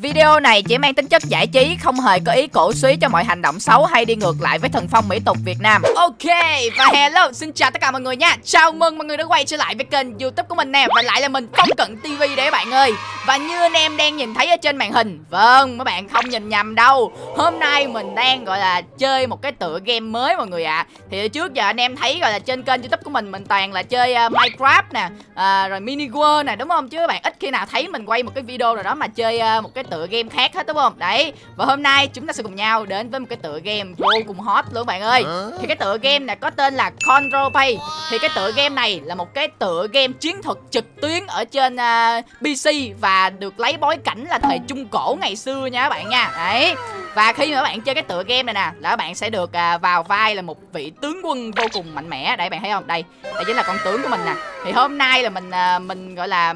Video này chỉ mang tính chất giải trí, không hề có ý cổ suý cho mọi hành động xấu hay đi ngược lại với thần phong mỹ tục Việt Nam. Ok, và hello, xin chào tất cả mọi người nha. Chào mừng mọi người đã quay trở lại với kênh YouTube của mình nè và lại là mình Phong Cận TV đấy các bạn ơi. Và như anh em đang nhìn thấy ở trên màn hình, vâng, mấy bạn không nhìn nhầm đâu. Hôm nay mình đang gọi là chơi một cái tựa game mới mọi người ạ. À. Thì trước giờ anh em thấy gọi là trên kênh YouTube của mình mình toàn là chơi uh, Minecraft nè, uh, rồi Mini World nè đúng không? Chứ các bạn ít khi nào thấy mình quay một cái video nào đó mà chơi uh, một cái tựa game khác hết đúng không? Đấy và hôm nay chúng ta sẽ cùng nhau đến với một cái tựa game vô cùng hot luôn bạn ơi. Thì cái tựa game này có tên là Control Pay. Thì cái tựa game này là một cái tựa game chiến thuật trực tuyến ở trên uh, à, PC và được lấy bối cảnh là thời trung cổ ngày xưa nha các bạn nha. Đấy và khi mà các bạn chơi cái tựa game này nè là các bạn sẽ được à, vào vai là một vị tướng quân vô cùng mạnh mẽ. Đây bạn thấy không? Đây đây chính là con tướng của mình nè. Thì hôm nay là mình à, mình gọi là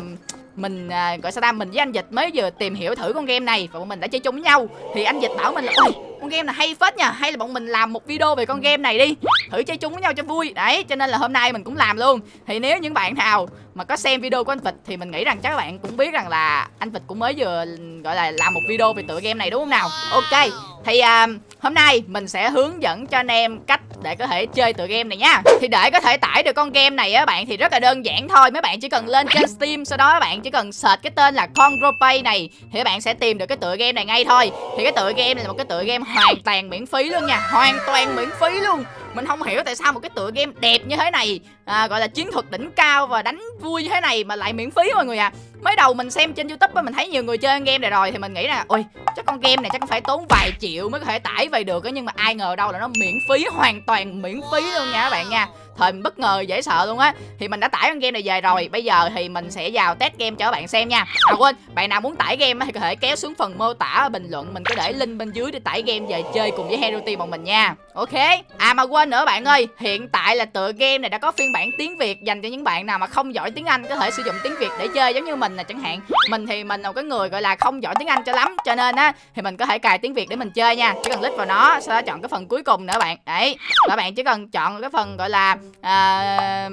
mình à, gọi sao ta? Mình với anh dịch mới vừa tìm hiểu thử con game này và bọn mình đã chơi chung với nhau. Thì anh dịch bảo mình là ôi con game này hay phết nha hay là bọn mình làm một video về con game này đi. Thử chơi chung với nhau cho vui. Đấy cho nên là hôm nay mình cũng làm luôn. Thì nếu những bạn nào mà có xem video của anh Vịt thì mình nghĩ rằng chắc các bạn cũng biết rằng là anh Vịt cũng mới vừa gọi là làm một video về tựa game này đúng không nào? Ok thì à, hôm nay mình sẽ hướng dẫn cho anh em cách để có thể chơi tựa game này nha. Thì để có thể tải được con game này á bạn thì rất là đơn giản thôi. Mấy bạn chỉ cần lên trên Steam sau đó bạn chỉ cần search cái tên là Conropay này Thì các bạn sẽ tìm được cái tựa game này ngay thôi. Thì cái tựa game này là một cái tựa game hoàn toàn miễn phí luôn nha Hoàn toàn miễn phí luôn mình không hiểu tại sao một cái tựa game đẹp như thế này à, gọi là chiến thuật đỉnh cao và đánh vui như thế này mà lại miễn phí mọi người à mới đầu mình xem trên youtube mình thấy nhiều người chơi game này rồi thì mình nghĩ là ôi chắc con game này chắc phải tốn vài triệu mới có thể tải về được nhưng mà ai ngờ đâu là nó miễn phí hoàn toàn miễn phí luôn nha các bạn nha. Thời mình bất ngờ dễ sợ luôn á. Thì mình đã tải con game này về rồi bây giờ thì mình sẽ vào test game cho các bạn xem nha. À quên bạn nào muốn tải game thì có thể kéo xuống phần mô tả bình luận mình có để link bên dưới để tải game về chơi cùng với hero team bọn mình nha ok. À mà quên nữa bạn ơi. Hiện tại là tựa game này đã có phiên bản tiếng việt dành cho những bạn nào mà không giỏi tiếng anh có thể sử dụng tiếng việt để chơi giống như mình là chẳng hạn. Mình thì mình là một cái người gọi là không giỏi tiếng anh cho lắm. Cho nên á thì mình có thể cài tiếng việt để mình chơi nha. Chỉ cần click vào nó sau đó chọn cái phần cuối cùng nữa bạn. Đấy. Và bạn chỉ cần chọn cái phần gọi là à,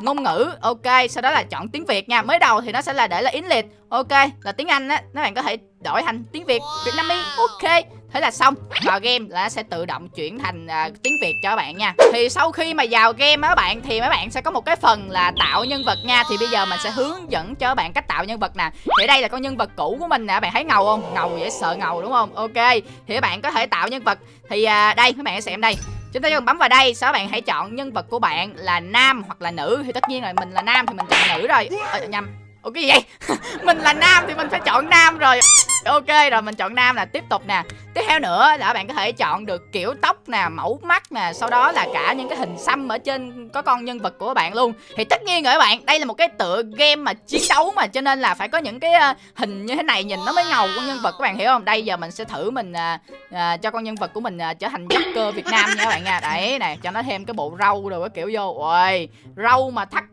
ngôn ngữ. Ok. Sau đó là chọn tiếng việt nha. Mới đầu thì nó sẽ là để là yến liệt ok. Là tiếng anh á các bạn có thể đổi thành tiếng việt việt nam đi ok thế là xong. Vào game là sẽ tự động chuyển thành uh, tiếng việt cho các bạn nha. Thì sau khi mà vào game á bạn thì mấy bạn sẽ có một cái phần là tạo nhân vật nha. Thì bây giờ mình sẽ hướng dẫn cho các bạn cách tạo nhân vật nè. Thì đây là con nhân vật cũ của mình nè bạn thấy ngầu không? Ngầu dễ sợ ngầu đúng không? Ok thì các bạn có thể tạo nhân vật. Thì uh, đây các bạn sẽ xem đây. Chúng ta chỉ cần bấm vào đây sau đó bạn hãy chọn nhân vật của bạn là nam hoặc là nữ. Thì tất nhiên là mình là nam thì mình chọn nữ rồi. Ờ, nhầm. Ủa cái gì vậy? Mình là nam thì mình phải chọn nam rồi. Ok rồi mình chọn nam là tiếp tục nè. Tiếp theo nữa là bạn có thể chọn được kiểu tóc nè Mẫu mắt nè Sau đó là cả những cái hình xăm ở trên Có con nhân vật của bạn luôn. Thì tất nhiên rồi các bạn Đây là một cái tựa game mà chiến đấu mà Cho nên là phải có những cái ờ, hình như thế này Nhìn nó mới ngầu con nhân vật các bạn hiểu không? Đây giờ mình sẽ thử mình à, à, cho con nhân vật của mình à, trở thành Joker Việt Nam nha các bạn nha. Đấy nè cho nó thêm cái bộ râu rồi cái kiểu vô. Ôi râu mà thắt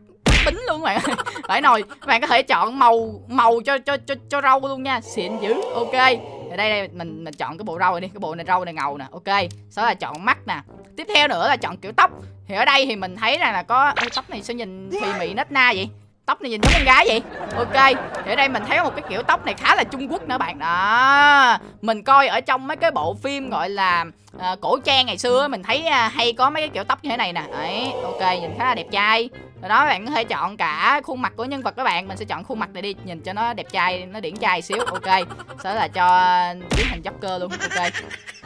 bính luôn bạn ơi. Phải nồi bạn có thể chọn màu màu cho cho cho cho rau luôn nha. Xịn dữ ok. Ở đây đây mình mình chọn cái bộ rau này đi cái bộ này rau này ngầu nè ok. Sau đó là chọn mắt nè. Tiếp theo nữa là chọn kiểu tóc. Thì ở đây thì mình thấy rằng là có Ê, tóc này sao nhìn thì mị nết na vậy? Tóc này nhìn giống con gái vậy? Ok. Thì ở đây mình thấy một cái kiểu tóc này khá là trung quốc nữa bạn. Đó. Mình coi ở trong mấy cái bộ phim gọi là à, cổ trang ngày xưa mình thấy à, hay có mấy cái kiểu tóc như thế này nè. Đấy ok nhìn khá là đẹp trai rồi đó bạn có thể chọn cả khuôn mặt của nhân vật các bạn. Mình sẽ chọn khuôn mặt này đi nhìn cho nó đẹp trai nó điển trai xíu. Ok đó là cho biến thành joker luôn. Ok.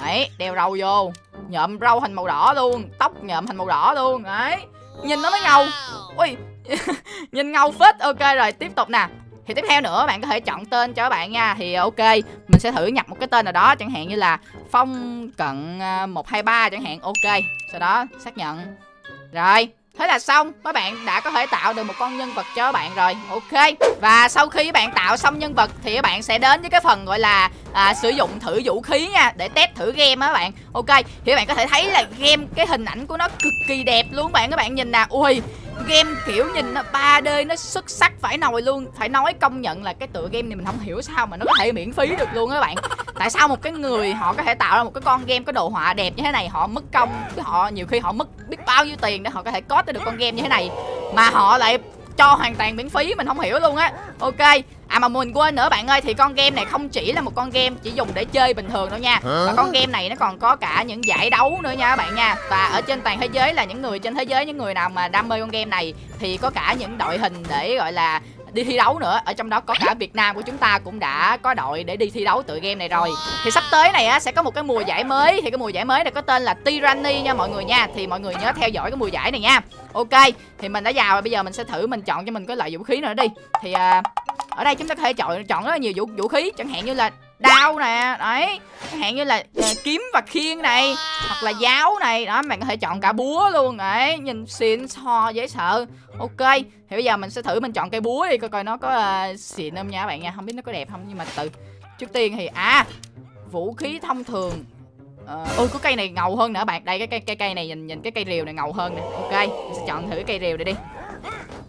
Đấy đeo râu vô. Nhộm râu thành màu đỏ luôn. Tóc nhộm thành màu đỏ luôn. Đấy. Nhìn nó mới ngầu. Ui. Nhìn ngầu phết. Ok rồi tiếp tục nè. Thì tiếp theo nữa bạn có thể chọn tên cho các bạn nha. Thì ok mình sẽ thử nhập một cái tên nào đó chẳng hạn như là phong cận 123 à, chẳng hạn. Ok. Sau đó xác nhận. Rồi Thế là xong, các bạn đã có thể tạo được một con nhân vật cho các bạn rồi. Ok. Và sau khi các bạn tạo xong nhân vật Thì các bạn sẽ đến với cái phần gọi là à, Sử dụng thử vũ khí nha Để test thử game á các bạn. Ok. Thì các bạn có thể thấy là game cái hình ảnh của nó cực kỳ đẹp luôn bạn. Các bạn nhìn nè. Ui game kiểu nhìn nó 3D nó xuất sắc phải nồi luôn. Phải nói công nhận là cái tựa game này mình không hiểu sao mà nó có thể miễn phí được luôn các bạn. Tại sao một cái người họ có thể tạo ra một cái con game có đồ họa đẹp như thế này, họ mất công, họ nhiều khi họ mất biết bao nhiêu tiền để họ có thể có được con game như thế này mà họ lại cho hoàn toàn miễn phí mình không hiểu luôn á. Ok À mà mình quên nữa bạn ơi Thì con game này không chỉ là một con game Chỉ dùng để chơi bình thường đâu nha. Mà con game này nó còn có cả những giải đấu nữa nha các bạn nha. Và ở trên toàn thế giới là những người trên thế giới Những người nào mà đam mê con game này Thì có cả những đội hình để gọi là đi thi đấu nữa. Ở trong đó có cả Việt Nam của chúng ta cũng đã có đội để đi thi đấu tự game này rồi. Thì sắp tới này á sẽ có một cái mùa giải mới. Thì cái mùa giải mới này có tên là Tyranny nha mọi người nha. Thì mọi người nhớ theo dõi cái mùa giải này nha. Ok thì mình đã vào rồi bây giờ mình sẽ thử mình chọn cho mình cái loại vũ khí nữa đi. Thì à, ở đây chúng ta có thể chọn chọn rất là nhiều vũ vũ khí chẳng hạn như là đao nè đấy. Chẳng hạn như là uh, kiếm và khiên này hoặc là giáo này. Đó bạn có thể chọn cả búa luôn đấy. Nhìn xịn so dễ sợ. Ok thì bây giờ mình sẽ thử mình chọn cây búa đi coi coi nó có uh, xịn không nha bạn nha. Không biết nó có đẹp không nhưng mà từ trước tiên thì à vũ khí thông thường Ờ, ôi có cây này ngầu hơn nữa bạn. Đây cái cây cây cây này nhìn nhìn cái cây rìu này ngầu hơn nè. Ok mình sẽ chọn thử cái cây rìu này đi.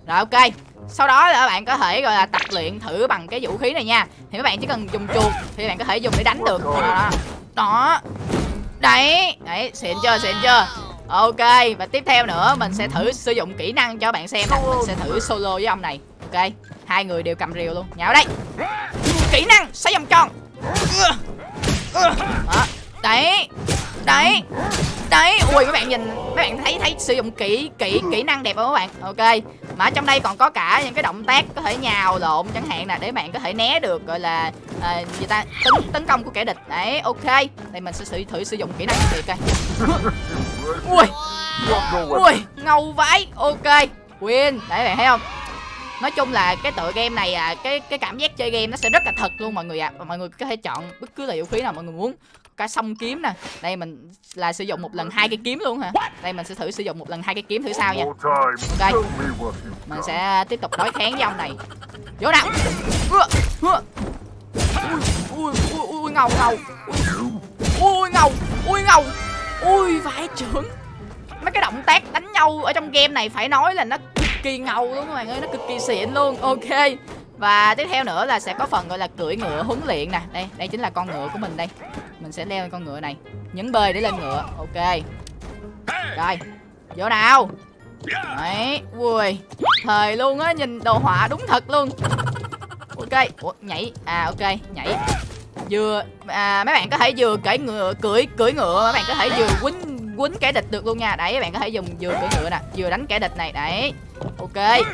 Rồi ok sau đó là các bạn có thể gọi là tập luyện thử bằng cái vũ khí này nha. Thì các bạn chỉ cần dùng chuột thì bạn có thể dùng để đánh được. Đó, đó. đó. đấy. Đấy xịn chưa xịn chưa? Ok và tiếp theo nữa mình sẽ thử sử dụng kỹ năng cho bạn xem nè. Mình sẽ thử solo với ông này. Ok hai người đều cầm rìu luôn. Nhào đây. Kỹ năng xoay vòng tròn. Đó. đấy đấy. Đấy ui các bạn nhìn các bạn thấy thấy sử dụng kỹ kỹ kỹ năng đẹp không các bạn? Ok. Mà ở trong đây còn có cả những cái động tác có thể nhào lộn chẳng hạn nè để bạn có thể né được gọi là à, người ta tấn tấn công của kẻ địch. Đấy ok. Đây mình sẽ thử thử sử dụng kỹ năng này coi. Ui. Ui ngầu vãi ok. Win. Đấy bạn thấy không? Nói chung là cái tựa game này à cái cái cảm giác chơi game nó sẽ rất là thật luôn mọi người ạ. À. mọi người có thể chọn bất cứ loại vũ khí nào mọi người muốn cả song kiếm nè. Đây mình là sử dụng một lần hai cái kiếm luôn hả? Đây mình sẽ thử sử dụng một lần hai cái kiếm thử sao nha. Ok. Mình sẽ tiếp tục đối kháng với ông này. Vô nào ui ui ui ngầu ngầu. Ui ngầu ui ngầu. Ui vãi trưởng. Mấy cái động tác đánh nhau ở trong game này phải nói là nó cực kỳ ngầu luôn các bạn ơi nó cực kỳ xịn luôn. Ok. Và tiếp theo nữa là sẽ có phần gọi là cưỡi ngựa huấn luyện nè. Đây đây chính là con ngựa của mình đây mình sẽ leo lên con ngựa này. Nhấn bơi để lên ngựa. Ok. Rồi. Vô nào. Đấy. Ui. Thời luôn á nhìn đồ họa đúng thật luôn. Ok. Ủa, nhảy. À ok. Nhảy. Vừa à, mấy bạn có thể vừa cưỡi ngựa cưỡi cưỡi ngựa. Mấy bạn có thể vừa quýnh quýnh kẻ địch được luôn nha. Đấy các bạn có thể dùng vừa cưỡi ngựa nè vừa đánh kẻ địch này. Đấy. Ok.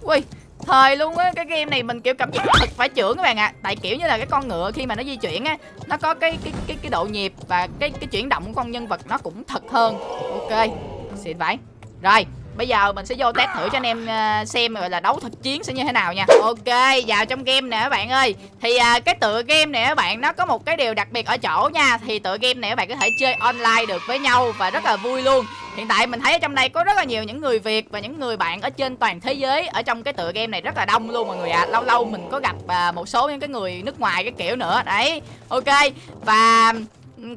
Ui thời luôn á, cái game này mình, kiểu, cảm giác thật phải trưởng các bạn ạ à. tại kiểu như là cái con ngựa khi mà nó di chuyển á, nó có cái cái cái cái độ nhịp và cái cái chuyển động của con nhân vật nó cũng thật hơn ok xịn vậy rồi Bây giờ mình sẽ vô test thử cho anh em ờ, xem gọi là đấu thực chiến sẽ như thế nào nha. Ok, vào trong game nè các bạn ơi. Thì ờ, cái tựa game này các bạn nó có một cái điều đặc biệt ở chỗ nha. Thì tựa game này các bạn có thể chơi online được với nhau và rất là vui luôn. Hiện tại mình thấy ở trong đây có rất là nhiều những người Việt và những người bạn ở trên toàn thế giới Ở trong cái tựa game này rất là đông luôn mọi người ạ. À. Lâu lâu mình có gặp ờ, một số những cái người nước ngoài cái kiểu nữa. Đấy, ok. Và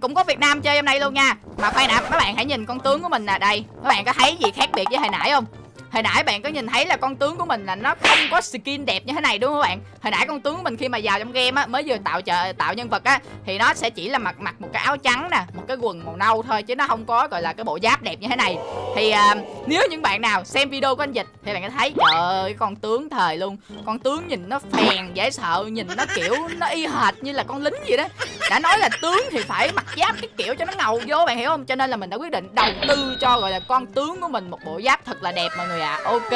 cũng có Việt Nam chơi hôm nay luôn nha. Mà khoan nè, các bạn hãy nhìn con tướng của mình nè Đây, các bạn có thấy gì khác biệt với hồi nãy không? Hồi nãy bạn có nhìn thấy là con tướng của mình là nó không có skin đẹp như thế này đúng không các bạn? Hồi nãy con tướng của mình khi mà vào trong game á Mới vừa tạo trợ, tạo nhân vật á Thì nó sẽ chỉ là mặc mặc một cái áo trắng nè Một cái quần màu nâu thôi chứ nó không có gọi là cái bộ giáp đẹp như thế này. Thì à, nếu những bạn nào xem video của anh Dịch Thì bạn có thấy trời ơi con tướng thời luôn. Con tướng nhìn nó phèn dễ sợ Nhìn nó kiểu nó y hệt như là con lính vậy đó. Đã nói là tướng thì phải mặc giáp cái kiểu cho nó ngầu vô bạn hiểu không? Cho nên là mình đã quyết định đầu tư cho gọi là con tướng của mình một bộ giáp thật là đẹp mọi người ạ. à Dạ, ok.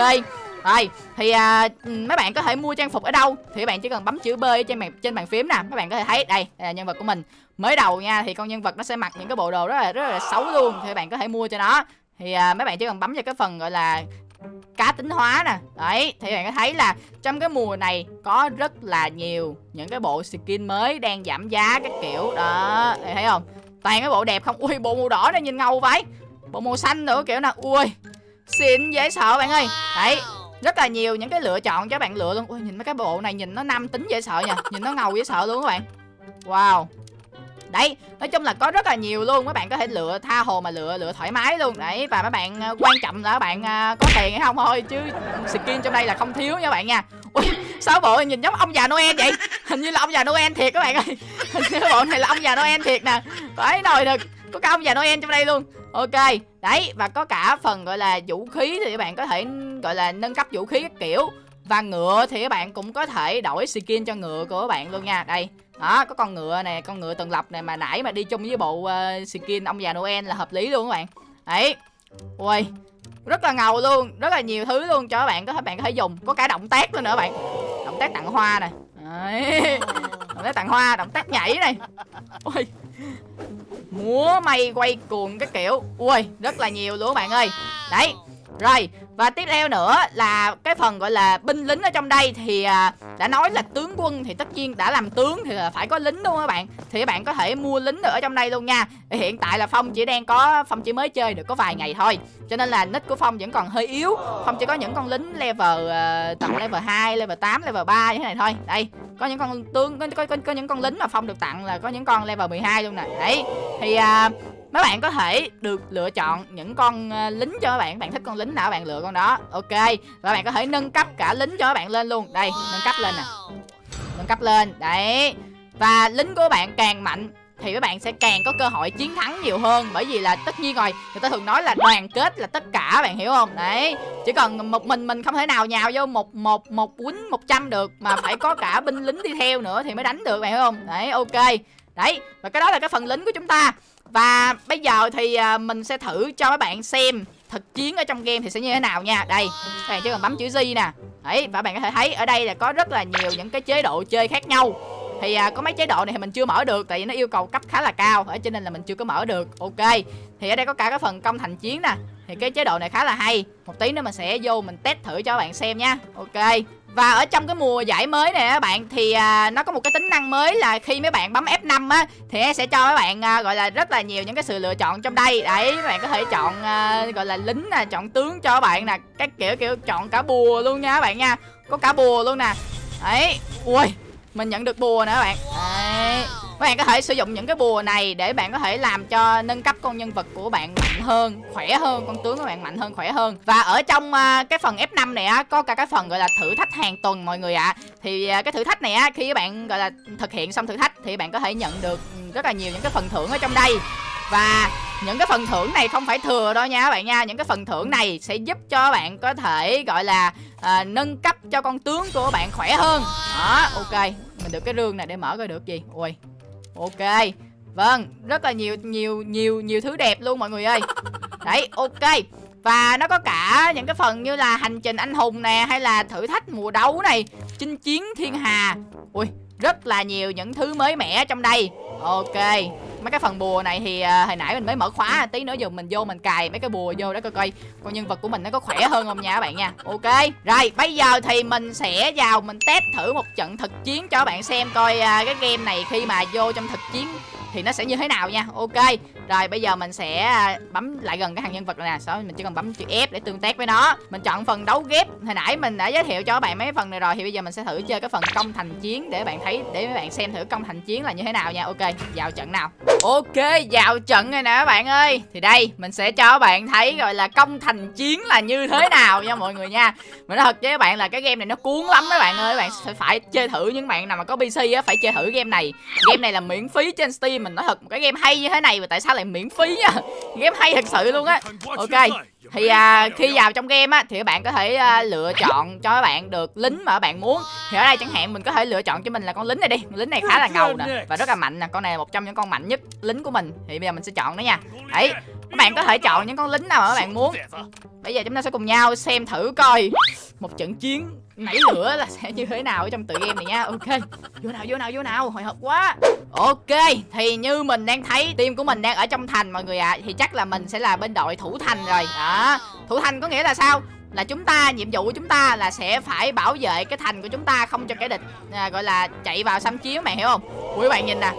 Rồi thì à, mấy bạn có thể mua trang phục ở đâu? Thì các bạn chỉ cần bấm chữ B trên bàn trên bàn phím nè. Các bạn có thể thấy đây, đây là nhân vật của mình. Mới đầu nha thì con nhân vật nó sẽ mặc những cái bộ đồ rất là rất là xấu luôn. Thì các bạn có thể mua cho nó. Thì à, mấy bạn chỉ cần bấm vào cái phần gọi là cá tính hóa nè. Đấy thì bạn có thấy là trong cái mùa này có rất là nhiều những cái bộ skin mới đang giảm giá các kiểu. Đó thì thấy không? Toàn cái bộ đẹp không? Ui bộ màu đỏ này nhìn ngầu vậy. Bộ màu xanh nữa kiểu nè ui xịn dễ sợ bạn ơi. Đấy rất là nhiều những cái lựa chọn cho bạn lựa luôn. Ui nhìn mấy cái bộ này nhìn nó nam tính dễ sợ nha. Nhìn nó ngầu dễ sợ luôn các bạn. Wow. Đấy nói chung là có rất là nhiều luôn. Các bạn có thể lựa tha hồ mà lựa lựa thoải mái luôn. Đấy và các bạn ờ, quan trọng là các bạn ờ, có tiền hay không thôi chứ skin trong đây là không thiếu nha các bạn nha. Ui sao bộ nhìn giống ông già noel vậy? Hình như là ông già noel thiệt các bạn ơi. Hình như bộ này là ông già noel thiệt nè. Phải nồi được có cả ông già noel trong đây luôn ok đấy và có cả phần gọi là vũ khí thì các bạn có thể gọi là nâng cấp vũ khí các kiểu. Và ngựa thì các bạn cũng có thể đổi skin cho ngựa của các bạn luôn nha. Đây đó có con ngựa này con ngựa tuần lập này mà nãy mà đi chung với bộ uh, skin ông già noel là hợp lý luôn các bạn. Đấy ui rất là ngầu luôn rất là nhiều thứ luôn cho các bạn có thể bạn có thể dùng. Có cả động tác luôn nữa các bạn. Động tác tặng hoa này đấy. động tặng hoa, động tác nhảy này. Ui. Múa may quay cuồng cái kiểu. Ui, rất là nhiều luôn các bạn ơi. Đấy, rồi và tiếp theo nữa là cái phần gọi là binh lính ở trong đây thì à, đã nói là tướng quân thì tất nhiên đã làm tướng thì là phải có lính đúng không các bạn? Thì các bạn có thể mua lính ở trong đây luôn nha. Hiện tại là phong chỉ đang có phong chỉ mới chơi được có vài ngày thôi. Cho nên là nick của phong vẫn còn hơi yếu. Phong chỉ có những con lính level uh, tầm level 2, level 8, level 3 như thế này thôi. Đây có những con tướng có, có, có, có những con lính mà phong được tặng là có những con level 12 luôn nè. Đấy thì uh, mấy bạn có thể được lựa chọn những con ờ, lính cho các bạn. Bạn thích con lính nào các bạn lựa con đó. Ok. Và bạn có thể nâng cấp cả lính cho các bạn lên luôn. Đây, nâng cấp lên nè. Nâng cấp lên. Đấy. Và lính của bạn càng mạnh thì các bạn sẽ càng có cơ hội chiến thắng nhiều hơn. Bởi vì là tất nhiên rồi, người ta thường nói là đoàn kết là tất cả, bạn hiểu không? Đấy. Chỉ cần một mình mình không thể nào nhào vô một một một quýnh một trăm được mà phải có cả binh lính đi theo nữa thì mới đánh được, bạn hiểu không? Đấy, ok. Đấy. Và cái đó là cái phần lính của chúng ta và bây giờ thì à, mình sẽ thử cho các bạn xem thực chiến ở trong game thì sẽ như thế nào nha. Đây, các bạn chỉ cần bấm chữ G nè. Đấy, và bạn có thể thấy ở đây là có rất là nhiều những cái chế độ chơi khác nhau. Thì à, có mấy chế độ này thì mình chưa mở được tại vì nó yêu cầu cấp khá là cao ở cho nên là mình chưa có mở được. Ok thì ở đây có cả cái phần công thành chiến nè. Thì cái chế độ này khá là hay. Một tí nữa mình sẽ vô mình test thử cho các bạn xem nha. Ok và ở trong cái mùa giải mới này các bạn thì à, nó có một cái tính năng mới là khi mấy bạn bấm F5 á thì nó sẽ cho các bạn à, gọi là rất là nhiều những cái sự lựa chọn trong đây. Đấy, các bạn có thể chọn à, gọi là lính nè, chọn tướng cho các bạn nè, các kiểu kiểu chọn cả bùa luôn nha các bạn nha. Có cả bùa luôn nè. Đấy. Ui, mình nhận được bùa nữa các bạn. Đấy. Các bạn có thể sử dụng những cái bùa này để bạn có thể làm cho nâng cấp con nhân vật của bạn mạnh hơn khỏe hơn con tướng của bạn mạnh hơn khỏe hơn. Và ở trong uh, cái phần F5 này á có cả cái phần gọi là thử thách hàng tuần mọi người ạ. À. thì uh, cái thử thách này á khi các bạn gọi là thực hiện xong thử thách thì bạn có thể nhận được rất là nhiều những cái phần thưởng ở trong đây. Và những cái phần thưởng này không phải thừa đâu nha các bạn nha. Những cái phần thưởng này sẽ giúp cho bạn có thể gọi là à, nâng cấp cho con tướng của bạn khỏe hơn. Đó ok. Mình được cái rương này để mở coi được gì. Ui Ok. Vâng Rất là nhiều nhiều nhiều nhiều thứ đẹp luôn mọi người ơi. Đấy ok. Và nó có cả những cái phần như là hành trình anh hùng nè Hay là thử thách mùa đấu này Chinh chiến thiên hà. Ui rất là nhiều những thứ mới mẻ trong đây. Ok mấy cái phần bùa này thì uh, hồi nãy mình mới mở khóa tí nữa giờ mình vô mình cài mấy cái bùa vô đó coi coi con nhân vật của mình nó có khỏe hơn không nha các bạn nha. Ok rồi bây giờ thì mình sẽ vào mình test thử một trận thực chiến cho các bạn xem coi uh, cái game này khi mà vô trong thực chiến thì nó sẽ như thế nào nha. Ok rồi bây giờ mình sẽ à, bấm lại gần cái hàng nhân vật này nè. Sau mình chỉ cần bấm chữ F để tương tác với nó. Mình chọn phần đấu ghép. Hồi nãy mình đã giới thiệu cho các bạn mấy phần này rồi thì bây giờ mình sẽ thử chơi cái phần công thành chiến để bạn thấy để các bạn xem thử công thành chiến là như thế nào nha. Ok vào trận nào ok, vào trận rồi nè các bạn ơi. Thì đây, mình sẽ cho các bạn thấy gọi là công thành chiến là như thế nào nha mọi người nha. Mình nói thật với các bạn là cái game này nó cuốn lắm các bạn ơi. Các bạn sẽ phải chơi thử những bạn nào mà có pc á, phải chơi thử game này. Game này là miễn phí trên steam. Mình nói thật, một cái game hay như thế này mà tại sao lại miễn phí nha? Game hay thật sự luôn á. Ok thì à, khi vào trong game á thì các bạn có thể à, lựa chọn cho các bạn được lính mà các bạn muốn. Thì ở đây chẳng hạn mình có thể lựa chọn cho mình là con lính này đi. Lính này khá là ngầu nè và rất là mạnh nè. Con này là một trong những con mạnh nhất lính của mình. Thì bây giờ mình sẽ chọn nó nha. Đấy các bạn có thể chọn những con lính nào mà các bạn muốn. Bây giờ chúng ta sẽ cùng nhau xem thử coi. Một trận chiến nảy lửa là sẽ như thế nào ở trong tự game này nha. Ok. Vô nào vô nào vô nào. Hồi hộp quá. Ok. Thì như mình đang thấy team của mình đang ở trong thành mọi người ạ. À, thì chắc là mình sẽ là bên đội thủ thành rồi. Đó. Thủ thành có nghĩa là sao? Là chúng ta nhiệm vụ của chúng ta là sẽ phải bảo vệ cái thành của chúng ta không cho kẻ địch à, gọi là chạy vào xâm chiếm mày hiểu không? Quý bạn nhìn nè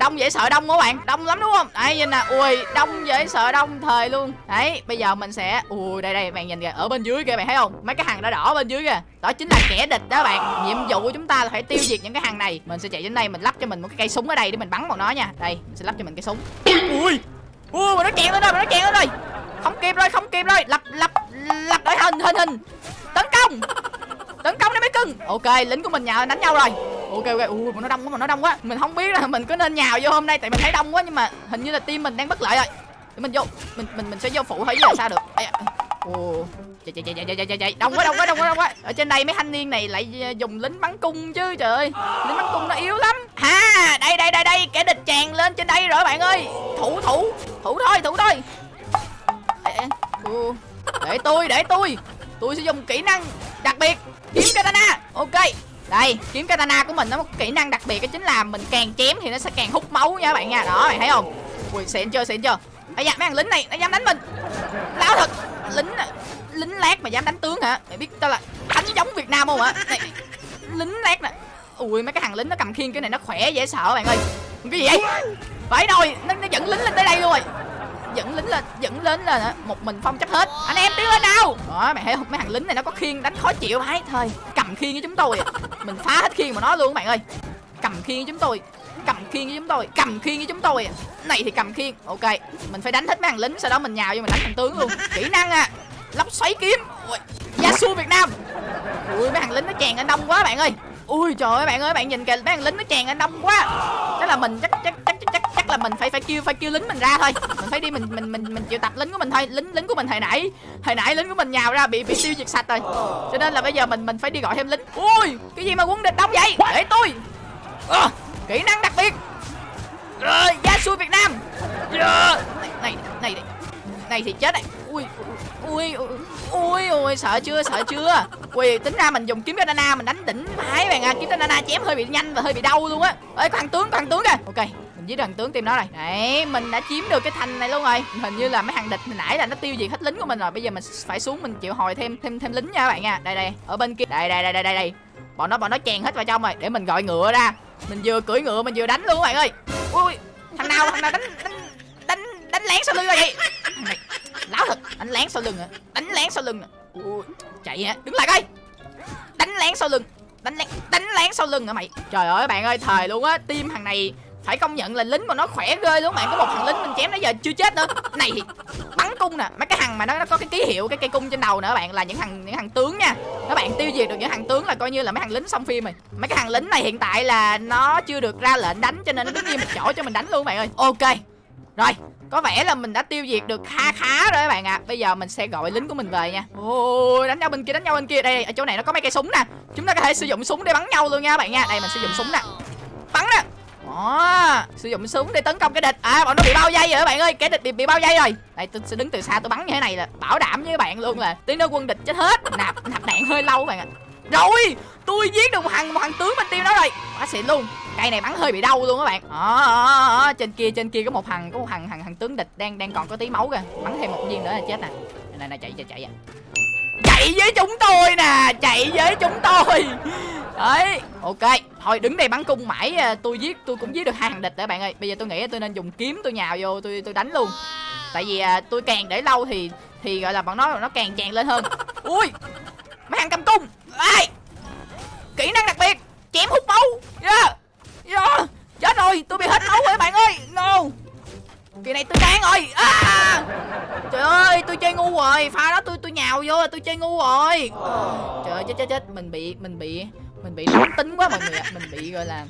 đông dễ sợ đông các bạn. Đông lắm đúng không? Đấy, nhìn nè. Ui, đông dễ sợ đông thời luôn. Đấy, bây giờ mình sẽ, ui, đây đây, bạn nhìn kìa. Ở bên dưới kìa, bạn thấy không? Mấy cái hàng đỏ đỏ bên dưới kìa. Đó chính là kẻ địch đó bạn. Nhiệm vụ của chúng ta là phải tiêu diệt những cái hàng này. Mình sẽ chạy đến đây, mình lắp cho mình một cái cây súng ở đây để mình bắn vào nó nha. Đây, mình sẽ lắp cho mình cái súng. Ui ui, mà nó chèn lên rồi, mà nó chèn lên rồi. Không kịp rồi, không kịp rồi. Lập lập lập đội hình hình hình. Tấn công. Tấn công đi mấy cưng. Ok, lính của mình nhào đánh nhau rồi ok ok. Ui mà nó đông quá mà nó đông quá. Mình không biết là mình có nên nhào vô hôm nay, tại mình thấy đông quá, nhưng mà hình như là team mình đang bất lợi rồi. Để mình vô, mình mình mình sẽ vô phụ thôi chứ là sao được. À. Ồ. Chạy chạy chạy chạy chạy chạy chạy. Đông quá đông quá đông quá đông quá. Ở trên đây mấy thanh niên này lại à, dùng lính bắn cung chứ, trời ơi. Lính bắn cung nó yếu lắm. Ha, đây đây đây đây. Kẻ địch tràn lên trên đây rồi, bạn ơi. Thủ thủ thủ thôi thủ thôi. Để tôi để tôi. Tôi sẽ dùng kỹ năng đặc biệt. Kiếm katana ok đây kiếm katana của mình nó một kỹ năng đặc biệt đó chính là mình càng chém thì nó sẽ càng hút máu nha các bạn nha. Đó bạn thấy không? Ui xịn chưa xịn chưa? Ấy da mấy thằng lính này nó dám đánh mình. Láo thật lính lính lát mà dám đánh tướng hả? Mày biết tao là đánh giống việt nam không hả? Này, lính lát nè. Ui mấy cái thằng lính nó cầm khiên cái này nó khỏe dễ sợ bạn ơi. Cái gì vậy? Phải rồi nó, nó dẫn lính lên tới đây luôn rồi dẫn lính lên, dẫn lính lên một mình phong chắc hết. Anh em tiến lên nào. Đó, mày thấy không? Mấy thằng lính này nó có khiên đánh khó chịu. Phải thôi. Cầm khiên với chúng tôi. Mình phá hết khiên của nó luôn các bạn ơi. Cầm khiên với chúng tôi. Cầm khiên với chúng tôi. Cầm khiên với chúng tôi. Này thì cầm khiên ok, mình phải đánh hết mấy thằng lính, sau đó mình nhào vô mình đánh thằng tướng luôn. Kỹ năng à. Lóc xoáy kiếm. Ui. Yasu Việt Nam. Ui, mấy thằng lính nó chèn anh đông quá, bạn ơi. Ui, trời ơi, bạn ơi, bạn nhìn kìa, mấy thằng lính nó chèn anh đông quá. Chắc là mình, chắc chắc chắc chắc là mình phải phải kêu phải kêu lính mình ra thôi. Mình phải đi mình mình mình mình chịu tập lính của mình thôi. Lính lính của mình hồi nãy hồi nãy lính của mình nhào ra bị bị tiêu diệt sạch rồi. Cho nên là bây giờ mình mình phải đi gọi thêm lính. Ui cái gì mà quân địch đông vậy? Để tôi. À, kỹ năng đặc biệt. Rồi gia xui việt nam. Yeah. này này này này thì chết này. Ui ui ui ui sợ chưa sợ chưa? Ui tính ra mình dùng kiếm katana mình đánh đỉnh phải bạn à. Kiếm katana chém hơi bị nhanh và hơi bị đau luôn á. Ơi có thằng tướng có thằng tướng kìa. Ok với đoàn thằng tướng team đó rồi đấy, mình đã chiếm được cái thành này luôn rồi. Hình như là mấy thằng địch hồi nãy là nó tiêu diệt hết lính của mình rồi. Bây giờ mình phải xuống mình chịu hồi thêm thêm thêm lính nha các bạn nha. Đây đây, ở bên kia. Đây đây đây đây đây đây. Bọn nó bọn nó chèn hết vào trong rồi. Để mình gọi ngựa ra. Mình vừa cưỡi ngựa, mình vừa đánh luôn các bạn ơi. Ui thằng nào thằng nào đánh đánh đánh đánh lén sau lưng rồi vậy? Này láo thật, đánh lén sau lưng à đánh lén sau lưng à ui, chạy hả đứng lại coi. Đánh lén sau lưng. Đánh lén đánh lén sau lưng hả mày? Trời ơi, bạn ơi, thời luôn á. Tim thằng này phải công nhận là lính mà nó khỏe ghê luôn bạn có một thằng lính mình chém nãy giờ chưa chết nữa. Này thì bắn cung nè. Mấy cái thằng mà nó, nó có cái ký hiệu cái cây cung trên đầu nữa bạn là những thằng những thằng tướng nha. Các bạn tiêu diệt được những thằng tướng là coi như là mấy thằng lính xong phim rồi. Mấy cái thằng lính này hiện tại là nó chưa được ra lệnh đánh cho nên nó đứng yên một chỗ cho mình đánh luôn bạn ơi. Ok. Rồi có vẻ là mình đã tiêu diệt được kha khá rồi các bạn ạ. À. bây giờ mình sẽ gọi lính của mình về nha. Ôi đánh nhau bên kia đánh nhau bên kia. Đây ở chỗ này nó có mấy cây súng nè. Chúng ta có thể sử dụng súng để bắn nhau luôn nha các bạn nha. Đây mình sử dụng súng nè. Bắn nè đó sử dụng súng để tấn công cái địch. À bọn nó bị bao dây rồi các bạn ơi. Cái địch bị, bị bao dây rồi. Đây tôi sẽ đứng từ xa tôi bắn như thế này là bảo đảm với các bạn luôn là tiếng nó quân địch chết hết. Nạp nạp đạn hơi lâu các bạn ạ. Rồi tôi giết được một thằng một thằng tướng bên tiêu đó rồi. Quá xịn luôn. Cây này bắn hơi bị đau luôn các bạn. Đó, à, à, trên kia trên kia có một thằng có một thằng thằng thằng tướng địch đang đang còn có tí máu kìa. Bắn thêm một viên nữa là chết nè. Này này chạy chạy chạy à chạy với chúng tôi nè, chạy với chúng tôi. Đấy, ok, thôi đứng đây bắn cung mãi à, tôi giết, tôi cũng giết được hai thằng địch đấy bạn ơi. Bây giờ tôi nghĩ tôi nên dùng kiếm tôi nhào vô, tôi tôi đánh luôn. Tại vì à, tôi càng để lâu thì thì gọi là bọn nó nó càng tràn lên hơn. Ui, mấy thằng cầm cung. Ai? Kỹ năng đặc biệt, chém hút máu. Yeah. Yeah. chết rồi, tôi bị hết máu rồi, bạn ơi. No kỳ này tôi chán rồi. À! trời ơi tôi chơi ngu rồi. Pha đó tôi tôi nhào vô rồi tôi chơi ngu rồi. Trời ơi chết chết chết. Mình bị mình bị mình bị nóng tính quá mọi người ạ. Mình bị gọi là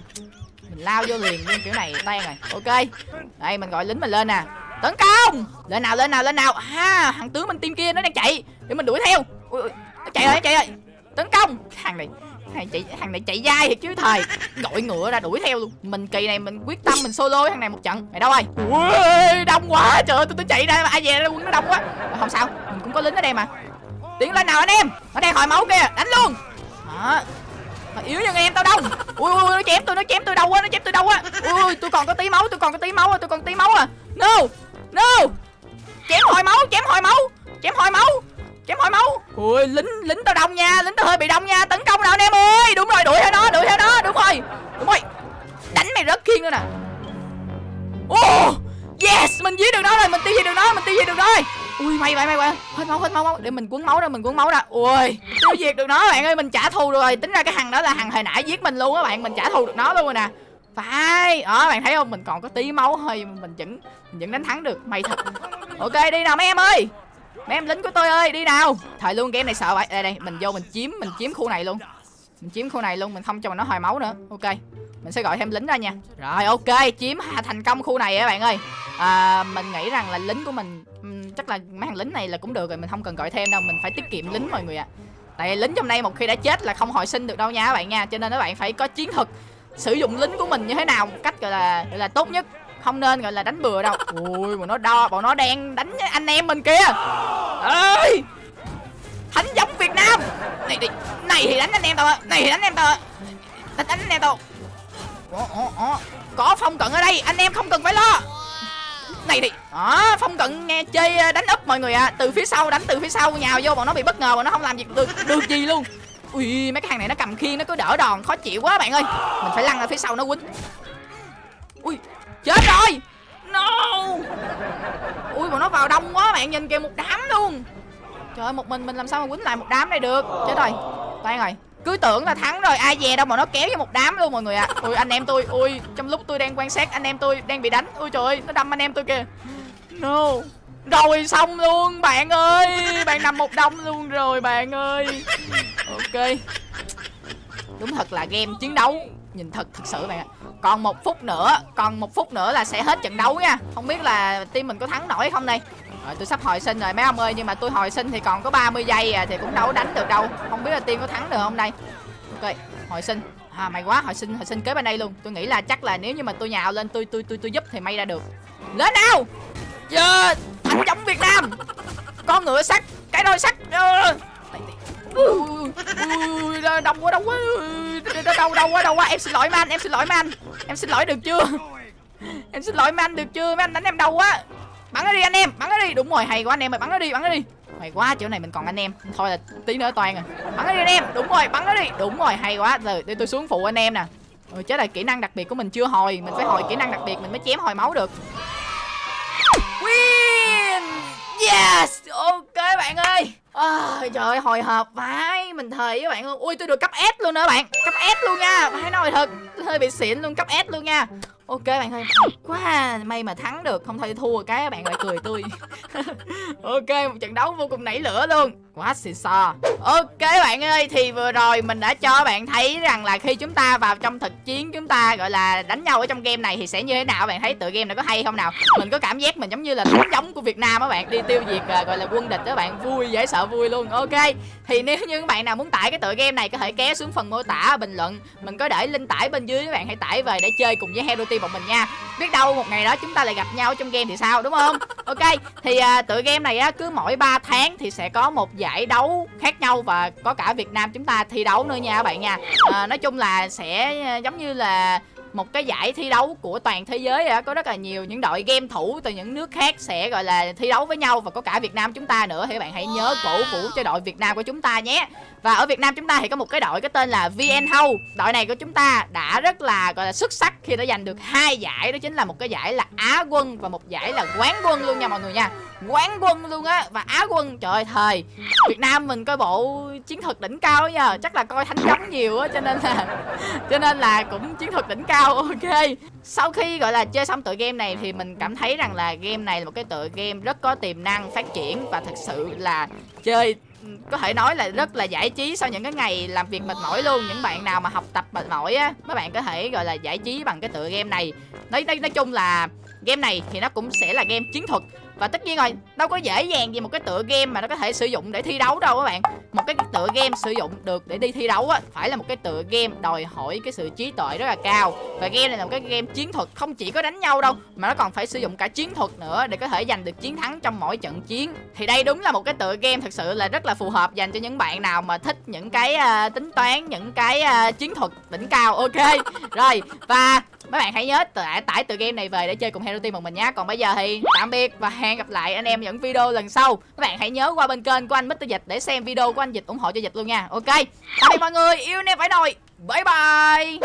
mình lao vô liền luôn kiểu này tan rồi. Ok. Đây mình gọi lính mình lên nè. Tấn công! Lên nào lên nào lên nào. Ha thằng tướng bên team kia nó đang chạy. Để mình đuổi theo. Ui, ui, nó chạy rồi nó chạy rồi. Tấn công! Thằng này thằng chạy thằng này chạy dai thiệt chứ, thầy. Gọi ngựa ra đuổi theo luôn. Mình kỳ này mình quyết tâm mình solo thằng này một trận. Mày đâu ơi? Ui, đông quá. Trời ơi tôi tôi chạy ra, ai về quân nó đông quá. Không sao, mình cũng có lính ở đây mà. Tiến lên nào anh em. Nó đang hồi máu kia đánh luôn. Đó. Mà yếu như em tao đâu ui ui nó chém tôi nó chém tôi đâu quá nó chém tôi đâu quá ui tôi còn có tí máu tôi còn có tí máu à tôi còn tí máu à. No no. Chém hồi máu, chém hồi máu, chém hồi máu chém hỏi máu. Ui lính lính tao đông nha lính tao hơi bị đông nha. Tấn công nào anh em ơi. Đúng rồi đuổi theo nó đuổi theo nó. Đúng rồi đúng rồi. Đánh mày rớt khiên nữa nè. Oh yes mình giết được nó rồi mình tiêu diệt được nó mình tiêu diệt được nó rồi. Ui mày mày mày mày hết máu hết máu, máu. Để mình cuốn máu ra mình cuốn máu ra ui tiêu diệt được nó bạn ơi mình trả thù rồi. Tính ra cái thằng đó là thằng hồi nãy giết mình luôn á bạn. Mình trả thù được nó luôn rồi nè. Phải. Đó bạn thấy không? Mình còn có tí máu hơi mình vẫn mình vẫn đánh thắng được. Mày thật. Ok đi nào mấy em ơi mấy em lính của tôi ơi đi nào. Thời luôn game này sợ vậy. Đây đây mình vô mình chiếm mình chiếm khu này luôn. Mình chiếm khu này luôn mình không cho nó hồi máu nữa. Ok mình sẽ gọi thêm lính ra nha. Rồi ok chiếm thành công khu này các bạn ơi. À, mình nghĩ rằng là lính của mình chắc là mấy thằng lính này là cũng được rồi mình không cần gọi thêm đâu mình phải tiết kiệm lính mọi người ạ. À. tại lính trong đây một khi đã chết là không hồi sinh được đâu nha các bạn nha cho nên các bạn phải có chiến thuật sử dụng lính của mình như thế nào một cách gọi là gọi là tốt nhất không nên gọi là đánh bừa đâu. Ui bọn nó đo bọn nó đang đánh anh em mình kia ơi thánh giống việt nam. Này thì này thì đánh anh em tao này thì đánh em tao đánh đánh anh em tao. Có phong cận ở đây anh em không cần phải lo. Này thì đó phong cận nghe chơi đánh úp mọi người à từ phía sau đánh từ phía sau nhào vô bọn nó bị bất ngờ bọn nó không làm gì được được gì luôn. Ui mấy cái hàng này nó cầm khiên nó cứ đỡ đòn khó chịu quá bạn ơi. Mình phải lăn ở phía sau nó quýnh. Ui chết rồi! No! Ui, bọn nó vào đông quá bạn nhìn kìa, một đám luôn. Trời ơi, một mình mình làm sao mà quýnh lại một đám này được? Chết rồi. Toan rồi cứ tưởng là thắng rồi, ai về đâu mà nó kéo vô một đám luôn mọi người ạ. À. ui, anh em tôi, ui, trong lúc tôi đang quan sát, anh em tôi đang bị đánh. Ui, trời ơi, nó đâm anh em tôi kìa. No. Rồi, xong luôn, bạn ơi. Bạn nằm một đông luôn rồi, bạn ơi. Ok. Đúng thật là game chiến đấu nhìn thật thật sự bạn ạ. Còn một phút nữa, còn một phút nữa là sẽ hết trận đấu nha. Không biết là team mình có thắng nổi không đây. Rồi, tôi sắp hồi sinh rồi, mấy ông ơi, nhưng mà tôi hồi sinh thì còn có 30 giây à thì cũng đâu đánh được đâu. Không biết là team có thắng được không đây. Ok, hồi sinh. À mày quá, hồi sinh hồi sinh kế bên đây luôn. Tôi nghĩ là chắc là nếu như mà tôi nhào lên, tôi tôi tôi tôi giúp thì may ra được. Lên nào! Yeah anh chống việt nam. Con ngựa sắt, cái đôi sắt. Dạ ui, quá đau quá. Đau đau quá đau quá. Em xin lỗi man em xin lỗi man em xin lỗi được chưa? Em xin lỗi man được chưa? Mấy anh đánh em đau quá. Bắn nó đi anh em bắn nó đi. Đúng rồi hay quá anh em ơi bắn nó đi bắn nó đi. Hay quá chỗ này mình còn anh em. Thôi là tí nữa toàn rồi. Bắn nó đi anh em. Đúng rồi bắn nó đi. Đúng rồi hay quá. Rồi để tôi xuống phụ anh em nè. Ừ, chết là kỹ năng đặc biệt của mình chưa hồi. Mình phải hồi kỹ năng đặc biệt mình mới chém hồi máu được yes! Ok bạn ơi. À, trời ơi hồi hộp vãi. Mình thề với bạn luôn. Ui tôi được cấp s luôn nữa bạn. Cấp s luôn nha. Phải nói thật hơi bị xịn luôn. Cấp s luôn nha. Ok bạn ơi. Quá may mà thắng được. Không thôi thua cái bạn lại cười tôi ok một trận đấu vô cùng nảy lửa luôn quá xì xò. Ok bạn ơi thì vừa rồi mình đã cho bạn thấy rằng là khi chúng ta vào trong thực chiến chúng ta gọi là đánh nhau ở trong game này thì sẽ như thế nào? Bạn thấy tựa game này có hay không nào? Mình có cảm giác mình giống như là thánh giống của việt nam á bạn đi tiêu diệt à, gọi là quân địch đó bạn. Vui dễ sợ vui luôn. Ok thì nếu như các bạn nào muốn tải cái tựa game này có thể kéo xuống phần mô tả bình luận. Mình có để link tải bên dưới các bạn hãy tải về để chơi cùng với hero team bọn mình nha. Biết đâu một ngày đó chúng ta lại gặp nhau trong game thì sao đúng không? Ok thì uh, tựa game này á cứ mỗi 3 tháng thì sẽ có một giải đấu khác nhau và có cả Việt Nam chúng ta thi đấu nữa nha các bạn nha. À, nói chung là sẽ ờ, giống như là một cái giải thi đấu của toàn thế giới á có rất là nhiều những đội game thủ từ những nước khác sẽ gọi là thi đấu với nhau và có cả Việt Nam chúng ta nữa. Thì các bạn hãy nhớ cổ vũ cho đội Việt Nam của chúng ta nhé. Và ở Việt Nam chúng ta thì có một cái đội có tên là VN Hâu đội này của chúng ta đã rất là gọi là xuất sắc khi đã giành được hai giải. Đó chính là một cái giải là Á quân và một giải là quán quân luôn nha mọi người nha. Quán quân luôn á và Á quân. Trời ơi thời Việt Nam mình coi bộ chiến thuật đỉnh cao nha. Chắc là coi thánh giống nhiều á cho nên là cho nên là cũng chiến thuật đỉnh cao ok. Sau khi gọi là chơi xong tựa game này thì mình cảm thấy rằng là game này là một cái tựa game rất có tiềm năng phát triển và thật sự là chơi có thể nói là rất là giải trí sau những cái ngày làm việc mệt mỏi luôn. Những bạn nào mà học tập mệt mỏi á mấy bạn có thể gọi là giải trí bằng cái tựa game này. Nói nói, nói chung là game này thì nó cũng sẽ là game chiến thuật và tất nhiên rồi đâu có dễ dàng gì một cái tựa game mà nó có thể sử dụng để thi đấu đâu các bạn. Một cái tựa game sử dụng được để đi thi đấu á phải là một cái tựa game đòi hỏi cái sự trí tuệ rất là cao. Và game này là một cái game chiến thuật không chỉ có đánh nhau đâu mà nó còn phải sử dụng cả chiến thuật nữa để có thể giành được chiến thắng trong mỗi trận chiến. Thì đây đúng là một cái tựa game thật sự là rất là phù hợp dành cho những bạn nào mà thích những cái uh, tính toán những cái uh, chiến thuật đỉnh cao. Ok rồi và mấy bạn hãy nhớ tải, tải từ game này về để chơi cùng hero team một mình nhé còn bây giờ thì tạm biệt và hẹn gặp lại anh em những video lần sau. Các bạn hãy nhớ qua bên kênh của anh Mr Dịch để xem video của anh Dịch ủng hộ cho Dịch luôn nha. Ok tạm biệt mọi người. Yêu anh em phải nồi bye bye.